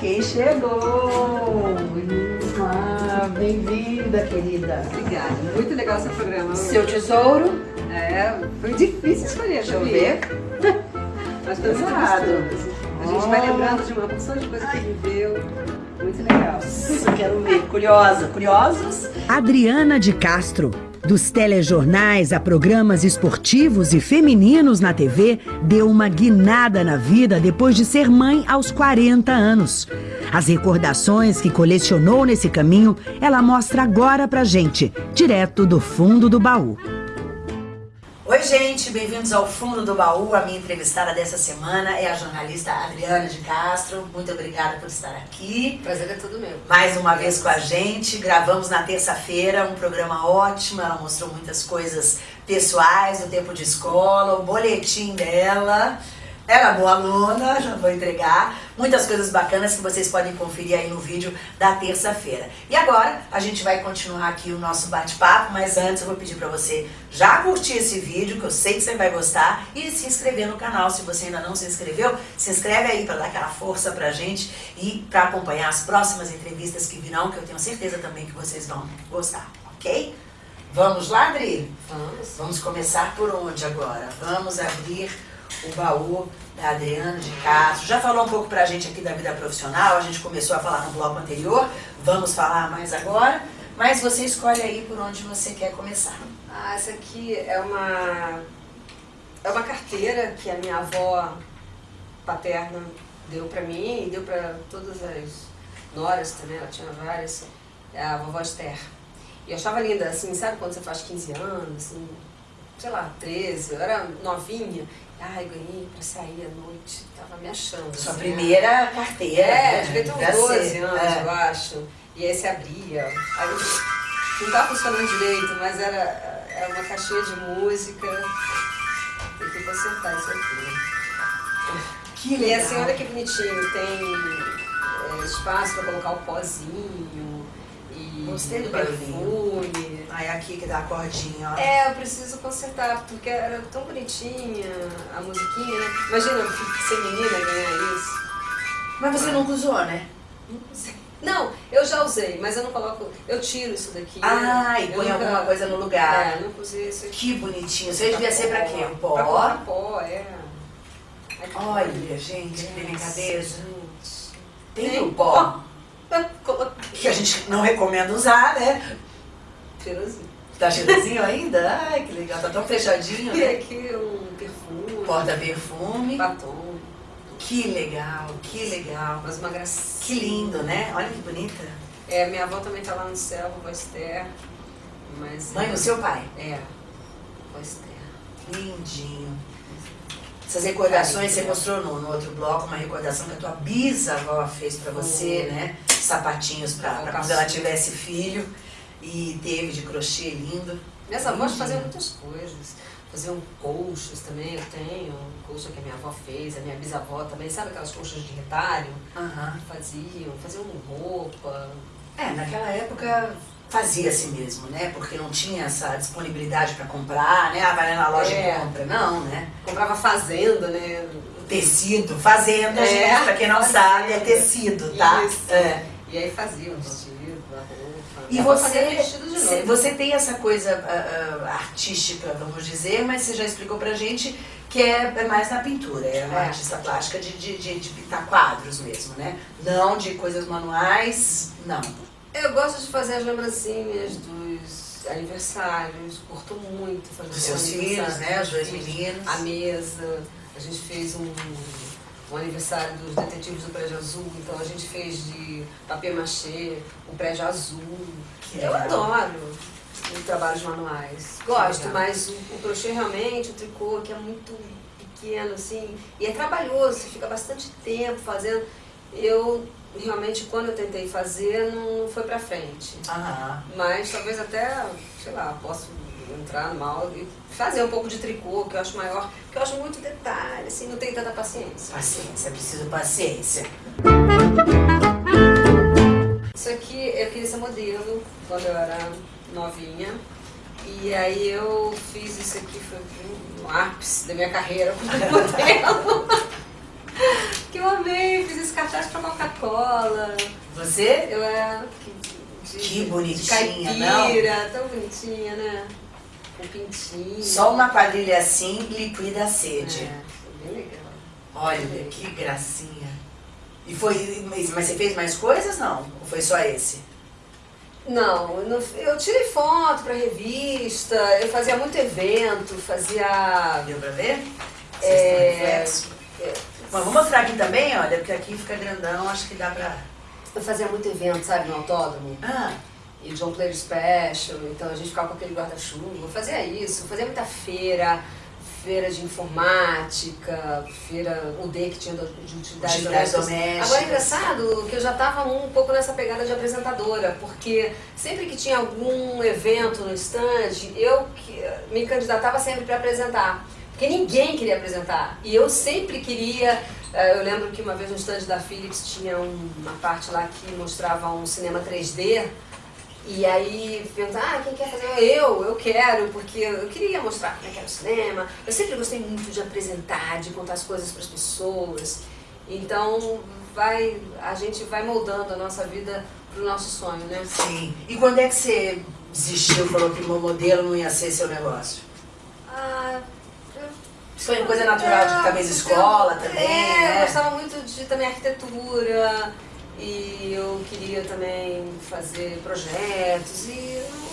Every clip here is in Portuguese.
quem chegou! Ah, Bem-vinda, querida. Obrigada, muito legal seu programa. Seu tesouro? É, foi difícil escolher, Deixa eu ver. Mas foi muito. A gente vai Oh. lembrando de uma porção de coisa que viveu. Muito legal. Isso, quero ver. Curiosa, curiosos? Adriana de Castro. Dos telejornais a programas esportivos e femininos na TV, deu uma guinada na vida depois de ser mãe aos 40 anos. As recordações que colecionou nesse caminho, ela mostra agora pra gente, direto do fundo do baú. Oi, gente, bem-vindos ao Fundo do Baú. A minha entrevistada dessa semana é a jornalista Adriana de Castro. Muito obrigada por estar aqui. Prazer é tudo meu. Mais uma vez com a gente, gravamos na terça-feira um programa ótimo. Ela mostrou muitas coisas pessoais do tempo de escola, o boletim dela. Ela é boa aluna, já vou entregar. Muitas coisas bacanas que vocês podem conferir aí no vídeo da terça-feira. E agora a gente vai continuar aqui o nosso bate-papo, mas antes eu vou pedir pra você já curtir esse vídeo, que eu sei que você vai gostar, e se inscrever no canal. Se você ainda não se inscreveu, se inscreve aí pra dar aquela força pra gente e pra acompanhar as próximas entrevistas que virão, que eu tenho certeza também que vocês vão gostar, ok? Vamos lá, Adri? Vamos. Vamos começar por onde agora? Vamos abrir o baú da Adriana de Castro. Já falou um pouco pra gente aqui da vida profissional, a gente começou a falar no bloco anterior, vamos falar mais agora, mas você escolhe aí por onde você quer começar. Ah, essa aqui é uma é uma carteira que a minha avó paterna deu pra mim e deu pra todas as noras também, ela tinha várias, é a vovó Esther. E eu achava linda, assim, sabe quando você faz 15 anos, assim, sei lá, 13, eu era novinha. Ai, ganhei pra sair à noite, tava me achando. Sua assim, primeira carteira. É, né? devia ter Pra uns 12 ser. anos, É. eu acho. E aí se abria. Aí não tava funcionando direito, mas era, era uma caixinha de música. Tem que consertar isso aqui. Que E legal. assim, olha que bonitinho, tem é, espaço pra colocar o pozinho e Gostei do perfume. Aí aqui que dá a cordinha, ó. É, eu preciso consertar, porque era tão bonitinha a musiquinha, né? Imagina ser menina ganhar isso. Mas você nunca usou, né? Não, eu já usei, mas eu não coloco. Eu tiro isso daqui. Ah, e Eu põe nunca- alguma coisa no lugar. É, nunca usei isso aqui. Que bonitinho. Você devia ser pra quê? Um pó? Pra colocar pó, é. Olha, gente, que delicadeza. Gente. Tem o pó. Que a gente não recomenda usar, né? Cheirosinho. Tá cheirosinho ainda? Ai, que legal. Tá tão fechadinho, E né? aqui um perfume. Porta-perfume. Batom. Que legal, que legal. Mas uma gracinha. Que lindo, né? Olha que bonita. É, minha avó também tá lá no céu, vovó Esther. Mas. Mãe do seu pai. É. Vovó Esther. Lindinho. Essas recordações, você mostrou no, no outro bloco uma recordação que a tua bisavó fez pra você, Foi. né? Sapatinhos pra, pra quando ela tivesse filho. E teve de crochê lindo. Minhas avós Entendi. faziam muitas coisas. Faziam colchas também, eu tenho colcha que a minha avó fez, a minha bisavó também, sabe aquelas colchas de retalho? Aham. Faziam, faziam roupa. É, naquela época fazia-se mesmo, né? Porque não tinha essa disponibilidade pra comprar, né? Ah, vai lá na loja É. e compra. Não, né? Comprava fazenda, né? Tecido, fazenda, É, gente, pra quem não fazenda. sabe, é tecido, tá? Isso. É. E aí faziam o vestido, a roupa. E você, fazia noiva. você tem essa coisa ah, ah, artística, vamos dizer, mas você já explicou pra gente que é, é mais na pintura, é uma É. artista plástica de, de, de, de pintar quadros mesmo, né? Não de coisas manuais, não. Eu gosto de fazer as lembrancinhas dos aniversários, curto muito fazer Dos seus filhos, né? Os dos dois meninos. A mesa, a gente fez um, um aniversário dos detetives do Prédio Azul, então a gente fez de papier machê, o Prédio Azul. Que Eu legal. adoro os trabalhos manuais. Gosto, mas o, o crochê realmente, o tricô, que é muito pequeno, assim, e é trabalhoso, você fica bastante tempo fazendo. Eu realmente, quando eu tentei fazer, não foi pra frente. Aham. Mas talvez até, sei lá, posso entrar no mal e fazer um pouco de tricô, que eu acho maior, que eu acho muito detalhe, assim, não tenho tanta paciência. Paciência, preciso paciência. Isso aqui eu queria ser modelo quando eu era novinha. E aí eu fiz isso aqui, foi um ápice da minha carreira como modelo. Que eu amei, fiz esse cartaz pra Coca-Cola. Você? Eu era. Que De, de bonitinha, caipira, tão bonitinha, né? Com pintinho. Só uma quadrilha assim liquida a sede. É, foi bem legal. Olha, que gracinha. E foi. Mas mas você fez mais coisas, não? Ou foi só esse? Não, eu não- eu tirei foto pra revista, eu fazia muito evento, fazia. Deu pra ver? Vocês É, estão Bom, vou mostrar aqui também, olha, porque aqui fica grandão, acho que dá pra. Eu fazia muito evento, sabe, no autódromo. Ah, E John Player Special, então a gente ficava com aquele guarda-chuva. Fazia isso, fazia muita feira, feira de informática, feira UD que tinha de utilidades domésticas. domésticas. Agora é engraçado que eu já estava um pouco nessa pegada de apresentadora, porque sempre que tinha algum evento no stand, eu me candidatava sempre para apresentar. Porque ninguém queria apresentar. E eu sempre queria. eh, Eu lembro que uma vez no stand da Philips tinha um- uma parte lá que mostrava um cinema 3D. E aí perguntaram, ah, quem quer fazer? Eu, eu quero, porque eu queria mostrar como é que era o cinema. Eu sempre gostei muito de apresentar, de contar as coisas para as pessoas. Então vai, a gente vai moldando a nossa vida pro nosso sonho, né? sim. E quando é que você desistiu, falou que o modelo não ia ser seu negócio? Ah, Foi coisa natural de cabeça escola também, é, né? eu gostava muito de também arquitetura e eu queria também fazer projetos e não-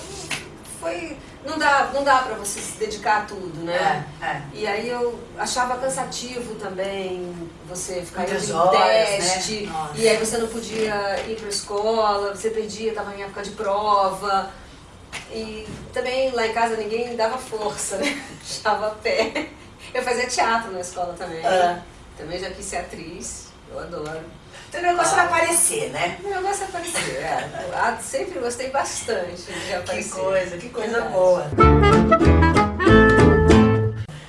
foi não dá não dá para você se dedicar a tudo, né? É, é. E aí eu achava cansativo também você ficar Muitas indo horas, né? teste Nossa. e aí você não podia ir para escola, você perdia, estava em época de prova. E também lá em casa ninguém dava força, né? Deixava a pé. Eu fazia teatro na escola também. Ah. Também já quis ser atriz, eu adoro. Então o negócio era aparecer, né? O negócio é aparecer, é. Eu ah, sempre gostei bastante de Que aparecer. coisa, que coisa Verdade. boa.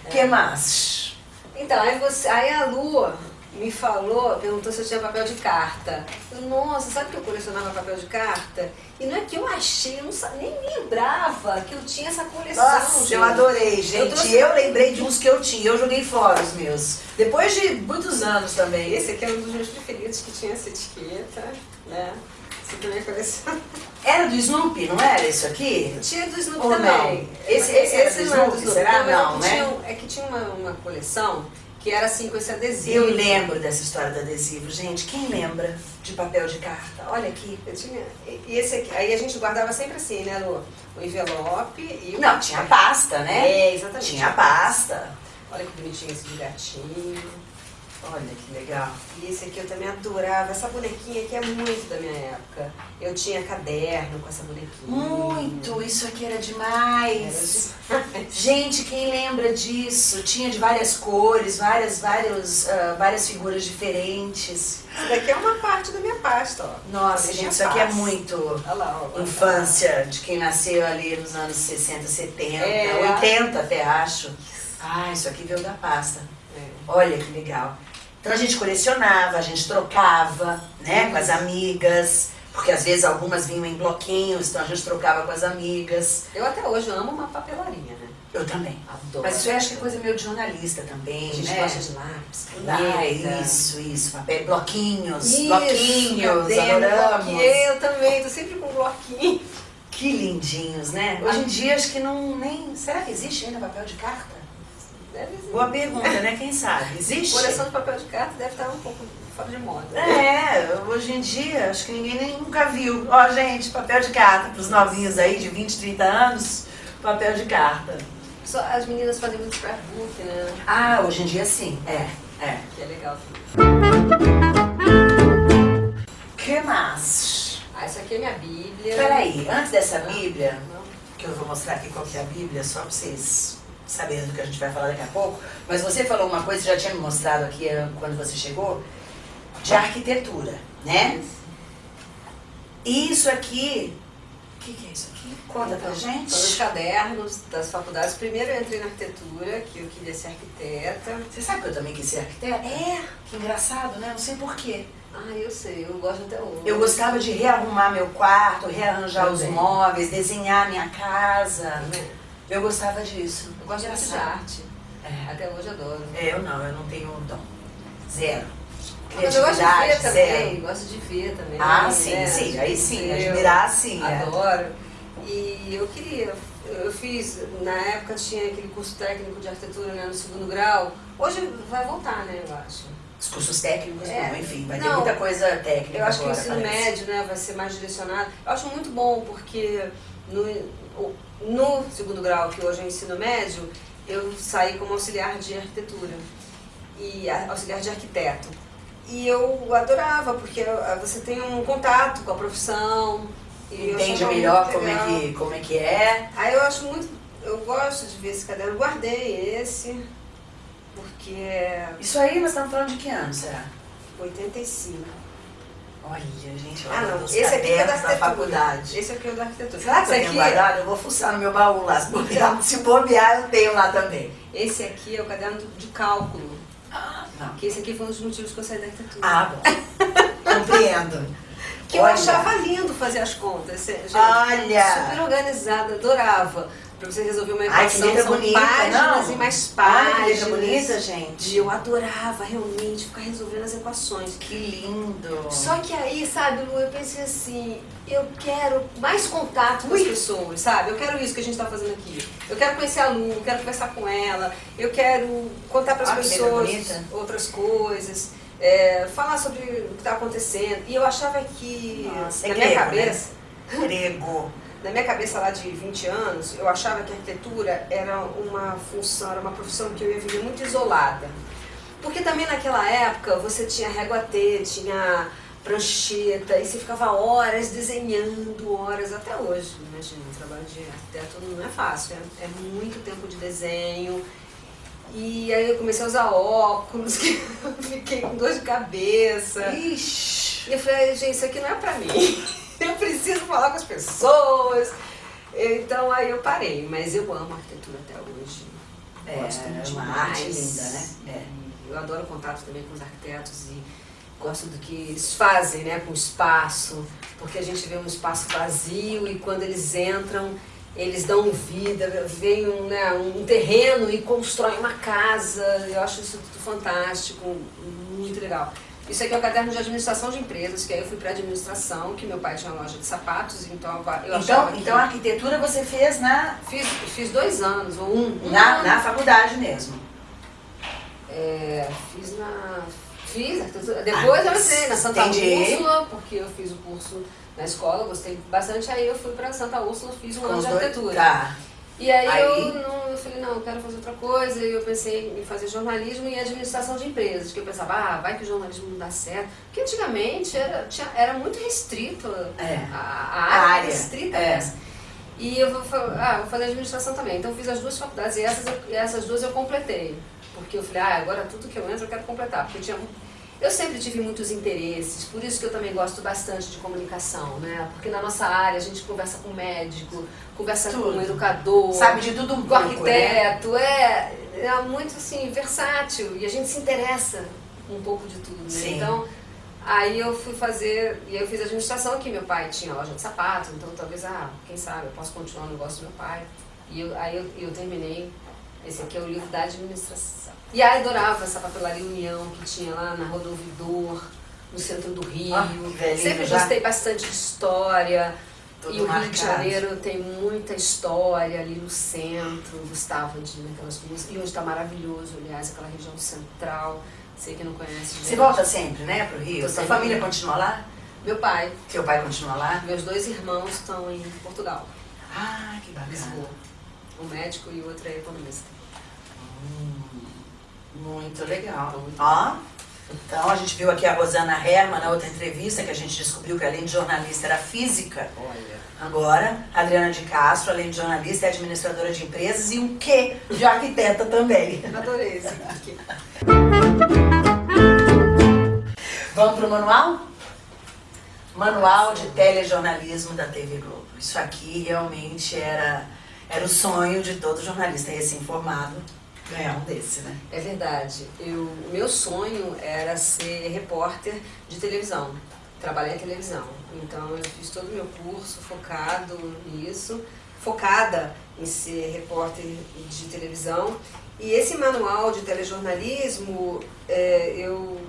O que mais? Então, aí, você, aí a Lua me falou, perguntou se eu tinha papel de carta. Eu, Nossa, sabe que eu colecionava papel de carta? E não é que eu achei, eu não nem lembrava que eu tinha essa coleção. Nossa, gente. eu adorei, Eu gente. Eu, trouxe- lembrei de uns que eu tinha, eu joguei fora os meus. Depois de muitos anos também. Esse aqui é um dos meus preferidos, que tinha essa etiqueta, né? Esse também é coleção. Era do Snoopy, não era isso aqui? Tinha do Snoopy Ou também. não? Esse- esse era do não é Snoopy, será? Não, é que né? Tinha, é que tinha uma, uma coleção que era assim, com esse adesivo. Eu lembro dessa história do adesivo. Gente, quem lembra de papel de carta? Olha aqui. Eu tinha. E esse aqui, aí a gente guardava sempre assim, né, Lu? O envelope e o. Não, tinha pasta, né? É, exatamente. Tinha pasta. Olha que bonitinho esse de gatinho. Olha que legal. E esse aqui eu também adorava. Essa bonequinha aqui é muito da minha época. Eu tinha caderno com essa bonequinha. Muito, isso aqui era demais. Era demais. Gente, quem lembra disso? Tinha de várias cores, várias, vários, ah, várias figuras diferentes. Isso daqui é uma parte da minha pasta, ó. Nossa, Minha gente, isso aqui é muito Olha lá, ó. infância de quem nasceu ali nos anos 60, 70, É. 80 até acho. Ah, isso aqui veio da pasta. É. Olha que legal. Então a gente colecionava, a gente trocava, né, com as amigas, porque às vezes algumas vinham em bloquinhos, então a gente trocava com as amigas. Eu até hoje amo uma papelaria, né? Eu também. Adoro. Mas isso eu acho que é coisa meio de jornalista também, A gente né? gosta de lápis, caneta. isso, isso, papel, bloquinhos, Isso, bloquinhos, caderno, adoramos. bloquinho. Eu também, tô sempre com bloquinho. Que lindinhos, né? Hoje em dia acho que não nem. Será que existe ainda papel de carta? Boa pergunta, né? Quem sabe? Existe? Coleção de papel de carta deve estar um pouco fora de moda. É, hoje em dia acho que ninguém nem nunca viu. Ó, gente, papel de carta pros novinhos aí de 20, 30 anos, papel de carta. Só as meninas fazem muito scrapbook, né? Ah, hoje em dia sim, é, é. Que é legal que mais? Ah, isso aqui é minha bíblia. Peraí, antes dessa Bíblia, Não. que eu vou mostrar aqui qual que é a Bíblia, só pra vocês saberem do que a gente vai falar daqui a pouco. Mas você falou uma coisa, você já tinha me mostrado aqui eh, quando você chegou, de arquitetura, né? Isso aqui, o que, que é isso aqui? Conta pra Então, gente. São os cadernos das faculdades. Primeiro eu entrei na arquitetura, que eu queria ser arquiteta. Você sabe que eu também quis ser arquiteta? É. Que engraçado, né? Não sei porquê. Ah, eu sei, eu gosto até hoje. Eu gostava de rearrumar meu quarto, rearranjar os Também. móveis, desenhar minha casa. Também. Eu gostava disso. Eu gosto de arte. É. Até hoje adoro. É, eu não, eu não tenho dom. Zero. Mas eu gosto de ver Criatividade, também, gosto de ver também. Ah, sim, né? sim, aí sim, Eu admirar sim. é. Adoro. E eu queria, eu fiz, na época tinha aquele curso técnico de arquitetura né, no segundo grau. Hoje vai voltar, né, eu acho. Os cursos técnicos, É. não, enfim, vai ter Não, muita coisa técnica Eu acho que o agora, ensino parece. médio né, vai ser mais direcionado. Eu acho muito bom porque no, no segundo grau, que hoje é ensino médio, eu saí como auxiliar de arquitetura e auxiliar de arquiteto. E eu adorava, porque ah, você tem um contato com a profissão. Entende melhor como é, que, como é que é. Aí eu acho muito. Eu gosto de ver esse caderno. Guardei esse, porque é Isso aí nós estamos falando de que ano, será? 85. Olha, gente, Ah, olha não. os Esse aqui é da arquitetura. faculdade. Esse aqui é o da arquitetura. Será que esse aqui, guardado? Eu vou fuçar no meu baú lá. Se bobear, se bobear, eu tenho lá também. esse aqui é o caderno de cálculo. Ah, não. Que esse aqui foi um dos motivos que eu saí da arquitetura. Ah, bom. Compreendo. Que eu Olha. achava lindo fazer as contas. Gente, Olha. Super organizada, adorava. Pra você resolver uma Ai, equação, letra são bonita, páginas não? e mais páginas. letra bonita, gente. E eu adorava realmente ficar resolvendo as equações. Que lindo. Só que aí, sabe, Lu, eu pensei assim, eu quero mais contato com as pessoas, sabe? Eu quero isso que a gente tá fazendo aqui. Eu quero conhecer a Lu, eu quero conversar com ela, eu quero contar para as pessoas outras coisas, é, falar sobre o que tá acontecendo. E eu achava que, Nossa, na é minha grego, cabeça, Grego. na minha cabeça lá de 20 anos, eu achava que a arquitetura era uma função, era uma profissão que eu ia viver muito isolada. Porque também naquela época você tinha régua T, tinha prancheta, e você ficava horas desenhando, horas, até hoje. Imagina, o trabalho de arquiteto não é fácil, é, é muito tempo de desenho. E aí eu comecei a usar óculos, que eu fiquei com dor de cabeça. Ixi. E eu falei, gente, isso aqui não é pra mim. Eu preciso falar com as pessoas. Então aí eu parei, mas eu amo arquitetura até hoje. É, Gosto é uma demais. arte linda, né? É. Eu adoro o contato também com os arquitetos e gosto do que eles fazem né, com o espaço, porque a gente vê um espaço vazio e quando eles entram, eles dão vida, vem um, né, um terreno e constroem uma casa. Eu acho isso tudo fantástico, muito legal. Isso aqui é o caderno de administração de empresas, que aí eu fui para administração, que meu pai tinha uma loja de sapatos, então eu Então, que... então a arquitetura você fez na, Fiz, fiz dois anos, ou um, um na, ano. na faculdade mesmo. É, fiz na. Fiz arquitetura. Depois Ah, eu entrei na Santa entendi. Úrsula, porque eu fiz o curso na escola, gostei bastante. Aí eu fui pra Santa Úrsula, fiz um ano de arquitetura. Tá. E aí, Aí- Eu, não, eu falei, não, eu quero fazer outra coisa. E eu pensei em fazer jornalismo e administração de empresas. Que eu pensava, ah, vai que o jornalismo não dá certo. Porque antigamente era, tinha, era muito restrito. É. A, a A área, era área, restrita. é. essa. E eu vou, ah, vou fazer administração também. Então eu fiz as duas faculdades e essas, essas duas eu completei. Porque eu falei, ah, agora tudo que eu entro eu quero completar. Porque tinha. Eu sempre tive muitos interesses, por isso que eu também gosto bastante de comunicação, né? Porque na nossa área a gente conversa com médico, conversa com Tudo. um educador, Sabe de tudo um com pouco, né? arquiteto, é, é muito assim, versátil e a gente se interessa um pouco de tudo. Né? Sim. Então, aí eu fui fazer, e eu fiz administração aqui, meu pai tinha loja de sapatos, então talvez, ah, quem sabe, eu posso continuar o negócio do meu pai. E eu, aí eu, eu terminei, esse aqui é o livro da administração. E aí adorava essa papelaria União que tinha lá na Rodovidor, no centro do Rio. Ah, velhinho Sempre já. gostei bastante de história. Tudo e o Rio de marcado. Janeiro tem muita história ali no centro, gostava de ir naquelas ruas. E hoje está maravilhoso, aliás, aquela região central. Sei que não conhece. Você gente. volta sempre, né, pro Rio? Tô Sua família continua lá? Meu pai, Seu pai continua lá? meus dois irmãos estão em Portugal, Ah, que bacana. Lisboa. Um médico e o outro é economista. Muito legal. Ó, então a gente viu aqui a Rosana Herman na outra entrevista que a gente descobriu que além de jornalista era física. Olha. Agora, a Adriana de Castro, além de jornalista, é administradora de empresas e um quê de arquiteta também. Adorei esse aqui. Vamos pro manual? Manual de telejornalismo da TV Globo. Isso aqui realmente era, era o sonho de todo jornalista recém-formado ganhar um desse, né? É verdade. Eu, o meu sonho era ser repórter de televisão, trabalhar em televisão. Então eu fiz todo o meu curso focado nisso, focada em ser repórter de televisão. E esse manual de telejornalismo, é, eu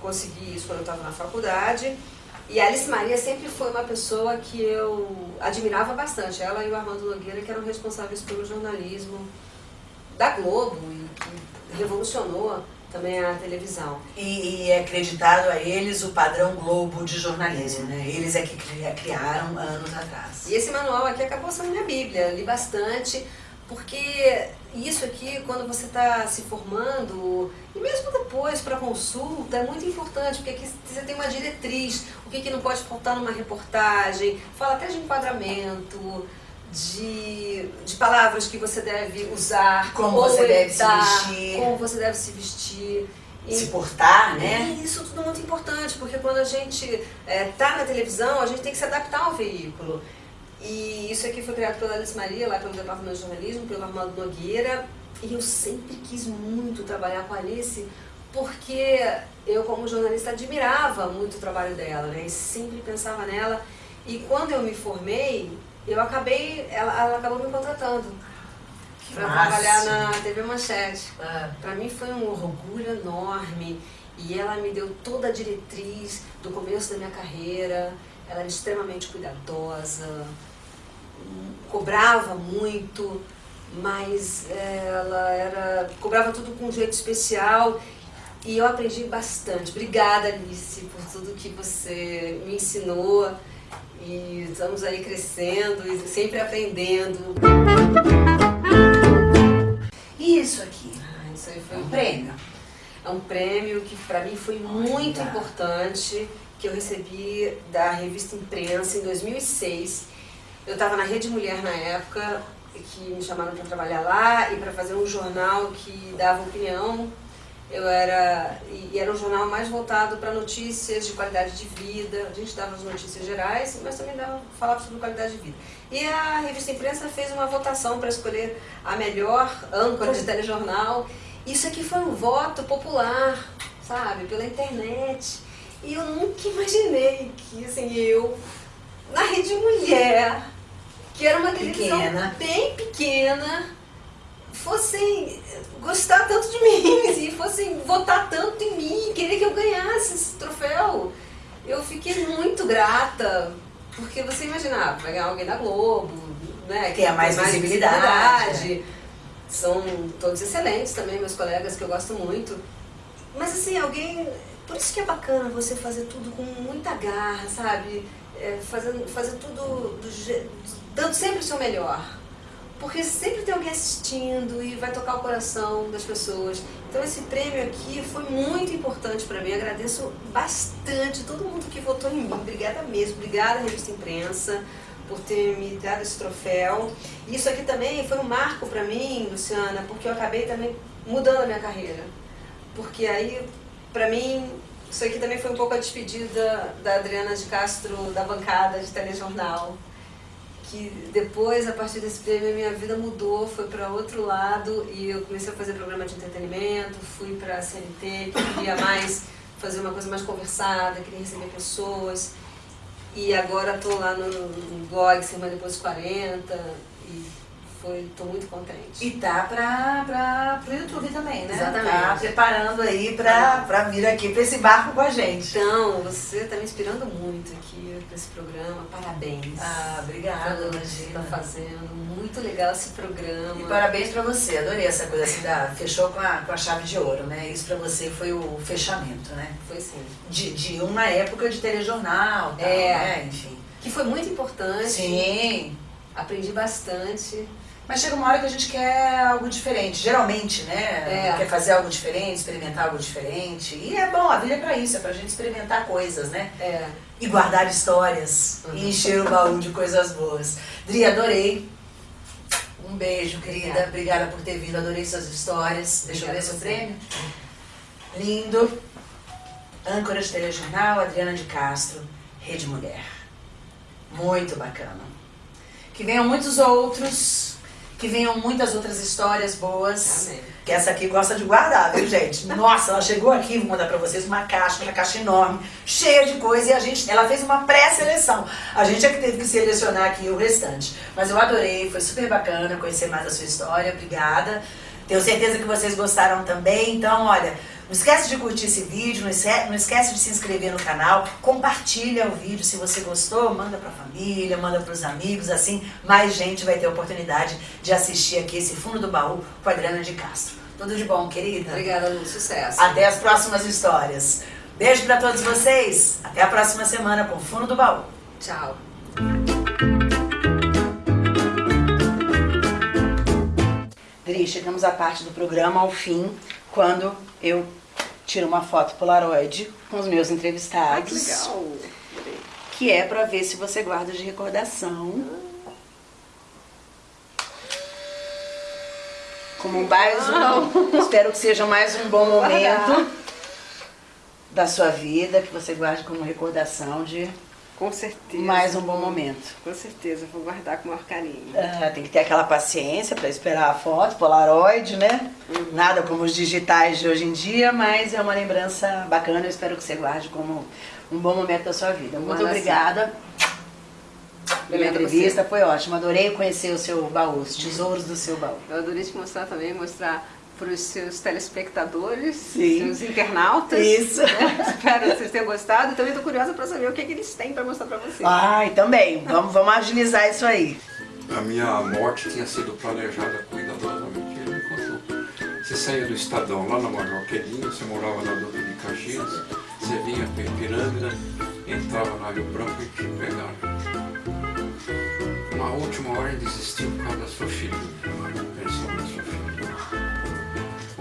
consegui isso quando eu estava na faculdade. E a Alice Maria sempre foi uma pessoa que eu admirava bastante. Ela e o Armando Nogueira, que eram responsáveis pelo jornalismo da Globo e que revolucionou também a televisão. E, e é acreditado a eles o padrão Globo de jornalismo, né? Eles é que criaram anos atrás. E esse manual aqui acabou sendo minha bíblia, li bastante, porque isso aqui, quando você está se formando, e mesmo depois para consulta, é muito importante, porque aqui você tem uma diretriz, o que, que não pode faltar numa reportagem, fala até de enquadramento, de, de palavras que você deve usar, como você deve se vestir, como você deve se vestir. se portar, né? E isso tudo é muito importante, porque quando a gente está é, tá na televisão, a gente tem que se adaptar ao veículo. E isso aqui foi criado pela Alice Maria, lá pelo Departamento de Jornalismo, pelo Armando Nogueira. E eu sempre quis muito trabalhar com a Alice, porque eu, como jornalista, admirava muito o trabalho dela, né? E sempre pensava nela. E quando eu me formei, eu acabei, ela, ela acabou me contratando para trabalhar na TV Manchete. Ah. Para mim foi um orgulho enorme e ela me deu toda a diretriz do começo da minha carreira. Ela era extremamente cuidadosa, cobrava muito, mas ela era cobrava tudo com um jeito especial e eu aprendi bastante. Obrigada, Alice, por tudo que você me ensinou. E estamos aí crescendo e sempre aprendendo. E isso aqui? Ah, isso aí foi um prêmio. É um prêmio que para mim foi muito importante, que eu recebi da revista Imprensa em 2006. Eu estava na Rede Mulher na época, que me chamaram para trabalhar lá e para fazer um jornal que dava opinião eu era, e era um jornal mais voltado para notícias de qualidade de vida. A gente dava as notícias gerais, mas também dava, falava sobre qualidade de vida. E a revista Imprensa fez uma votação para escolher a melhor âncora de telejornal. Isso aqui foi um voto popular, sabe, pela internet. E eu nunca imaginei que, assim, eu, na Rede Mulher, que era uma televisão pequena. bem pequena, fossem gostar tanto de mim, e fossem votar tanto em mim, querer que eu ganhasse esse troféu. Eu fiquei muito grata, porque você imaginava, vai ganhar alguém da Globo, né? Que tem mais, mais visibilidade. visibilidade. São todos excelentes também, meus colegas, que eu gosto muito. Mas assim, alguém. Por isso que é bacana você fazer tudo com muita garra, sabe? É, fazendo, fazer tudo do, dando sempre o seu melhor porque sempre tem alguém assistindo e vai tocar o coração das pessoas. Então esse prêmio aqui foi muito importante para mim, agradeço bastante todo mundo que votou em mim, obrigada mesmo, obrigada Revista Imprensa por ter me dado esse troféu. Isso aqui também foi um marco para mim, Luciana, porque eu acabei também mudando a minha carreira. Porque aí, para mim, isso aqui também foi um pouco a despedida da Adriana de Castro da bancada de telejornal que depois, a partir desse prêmio, a minha vida mudou, foi para outro lado e eu comecei a fazer programa de entretenimento, fui para a CNT, que queria mais fazer uma coisa mais conversada, queria receber pessoas. E agora estou lá no, no blog Semana Depois 40 e foi, tô muito contente. E tá pra, pra, pro YouTube também, né? Exatamente. Tá preparando aí pra, pra vir aqui pra esse barco com a gente. Então, você tá me inspirando muito aqui pra esse programa. Parabéns. Ah, obrigada, Pelo que você tá fazendo. Muito legal esse programa. E parabéns pra você. Adorei essa coisa assim da. Fechou com a, com a chave de ouro, né? Isso pra você foi o fechamento, né? Foi sim. De, de uma época de telejornal, tal, é. né? Enfim. Que foi muito importante. Sim. Aprendi bastante. Mas chega uma hora que a gente quer algo diferente, geralmente, né? É. Quer fazer algo diferente, experimentar algo diferente. E é bom, a vida é pra isso, é pra gente experimentar coisas, né? É. E guardar histórias uhum. e encher o baú de coisas boas. Dri, adorei. Um beijo, querida. Obrigada, Obrigada por ter vindo, adorei suas histórias. Deixa Obrigada eu ver seu prêmio. Lindo. Âncora de telejornal, Adriana de Castro, Rede Mulher. Muito bacana. Que venham muitos outros que venham muitas outras histórias boas. Amém. Que essa aqui gosta de guardar, viu, gente? Nossa, ela chegou aqui, vou mandar pra vocês uma caixa, uma caixa enorme, cheia de coisa, e a gente, ela fez uma pré-seleção. A gente é que teve que selecionar aqui o restante. Mas eu adorei, foi super bacana conhecer mais a sua história, obrigada. Tenho certeza que vocês gostaram também, então, olha, Não esquece de curtir esse vídeo, não esquece, não esquece de se inscrever no canal, compartilha o vídeo se você gostou, manda pra família, manda pros amigos, assim mais gente vai ter a oportunidade de assistir aqui esse Fundo do Baú com a Adriana de Castro. Tudo de bom, querida? Obrigada, Lu. Sucesso. Até as próximas histórias. Beijo pra todos vocês. Até a próxima semana com Fundo do Baú. Tchau. Dri, chegamos à parte do programa, ao fim, quando eu tiro uma foto Polaroid com os meus entrevistados. Ah, legal. Que é pra ver se você guarda de recordação. Como mais um. Espero que seja mais um bom momento da sua vida, que você guarde como recordação de Com certeza. mais um bom momento. Com certeza, vou guardar com o maior carinho. Ah, tem que ter aquela paciência para esperar a foto, Polaroid, né? Nada como os digitais de hoje em dia, mas é uma lembrança bacana. Eu espero que você guarde como um bom momento da sua vida. Muito Manda obrigada pela entrevista, foi ótimo. Adorei conhecer o seu baú, os tesouros do seu baú. Eu adorei te mostrar também, mostrar para os seus telespectadores, Sim. seus internautas. Isso. né? Espero que vocês tenham gostado. Também estou curiosa para saber o que, que eles têm para mostrar para vocês. Ai, também. Vamos, vamos agilizar isso aí. A minha morte tinha sido planejada cuidadosamente. Ele me contou. Você saía do Estadão lá na Major Quedinho, você morava na Dutra de Caxias, você vinha para Ipiranga, entrava na Rio Branco e te pegaram. Na última hora ele desistiu por causa da sua filha, a pensão da sua filha.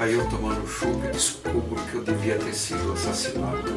Aí eu tomando chuva descubro que eu devia ter sido assassinado.